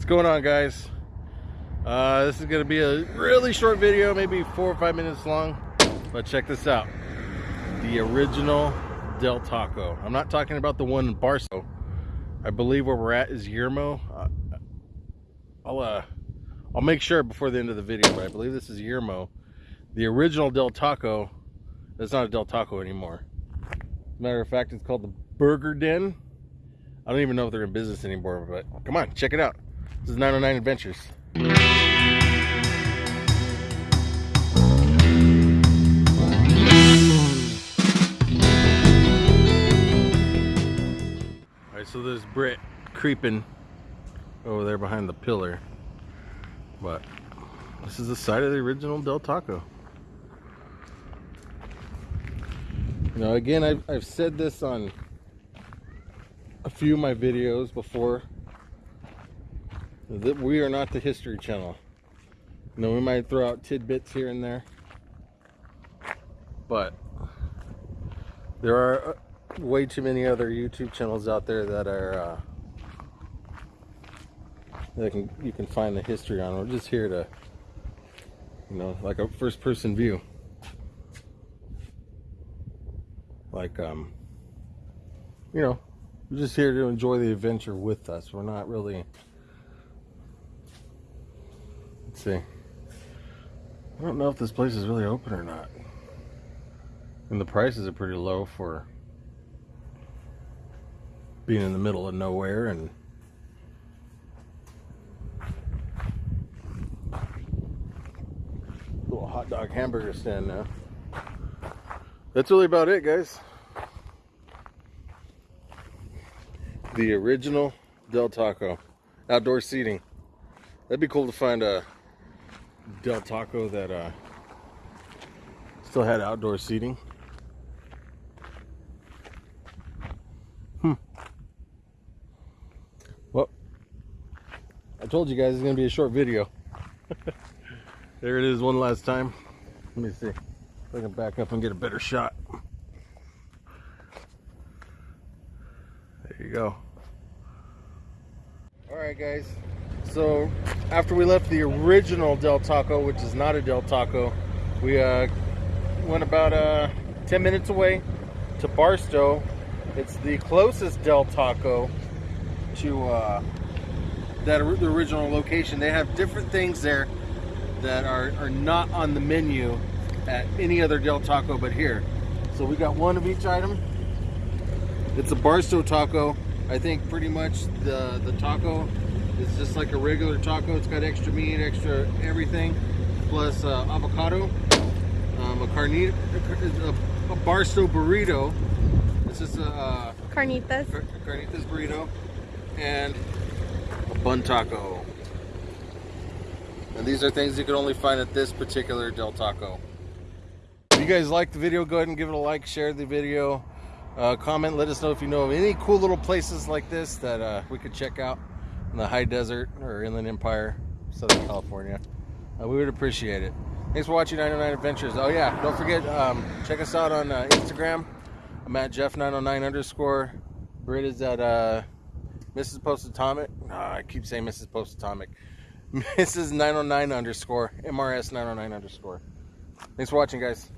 What's going on guys? Uh, this is to be a really short video, maybe four or five minutes long. But check this out. The original Del Taco. I'm not talking about the one in Barstow. I believe where we're at is Yermo. Uh, I'll, uh, I'll make sure before the end of the video, but I believe this is Yermo. The original Del Taco, it's not a Del Taco anymore. matter of fact, it's called the Burger Den. I don't even know if they're in business anymore, but come on, check it out. This is 909 Adventures. All right, so there's Britt creeping over there behind the pillar. But this is the side of the original Del Taco. Now again, I've, I've said this on a few of my videos before that we are not the History Channel. You know, we might throw out tidbits here and there, but there are uh, way too many other YouTube channels out there that are uh, that can you can find the history on. We're just here to, you know, like a first-person view, like um, you know, we're just here to enjoy the adventure with us. We're not really see. I don't know if this place is really open or not. And the prices are pretty low for being in the middle of nowhere and little hot dog hamburger stand now. That's really about it, guys. The original Del Taco outdoor seating. That'd be cool to find a Del Taco that uh, still had outdoor seating. Hmm. Well, I told you guys it's going to be a short video. there it is one last time. Let me see if I can back up and get a better shot. There you go. All right, guys. So after we left the original Del Taco, which is not a Del Taco, we uh, went about uh, 10 minutes away to Barstow. It's the closest Del Taco to uh, that the original location. They have different things there that are, are not on the menu at any other Del Taco but here. So we got one of each item. It's a Barstow taco. I think pretty much the, the taco it's just like a regular taco. It's got extra meat, extra everything, plus uh, avocado, um, a carnita, a, a, Barstow burrito. This is a uh, carnitas. Car carnitas burrito, and a bun taco. And these are things you can only find at this particular Del Taco. If you guys like the video, go ahead and give it a like, share the video, uh, comment, let us know if you know of any cool little places like this that uh, we could check out in the high desert or inland empire southern california. Uh, we would appreciate it. Thanks for watching 909 adventures. Oh yeah don't forget um, check us out on uh, instagram. I'm at jeff 909 underscore. Britt is at uh, mrs post atomic oh, i keep saying mrs post atomic mrs 909 underscore. Mrs 909 underscore. Thanks for watching guys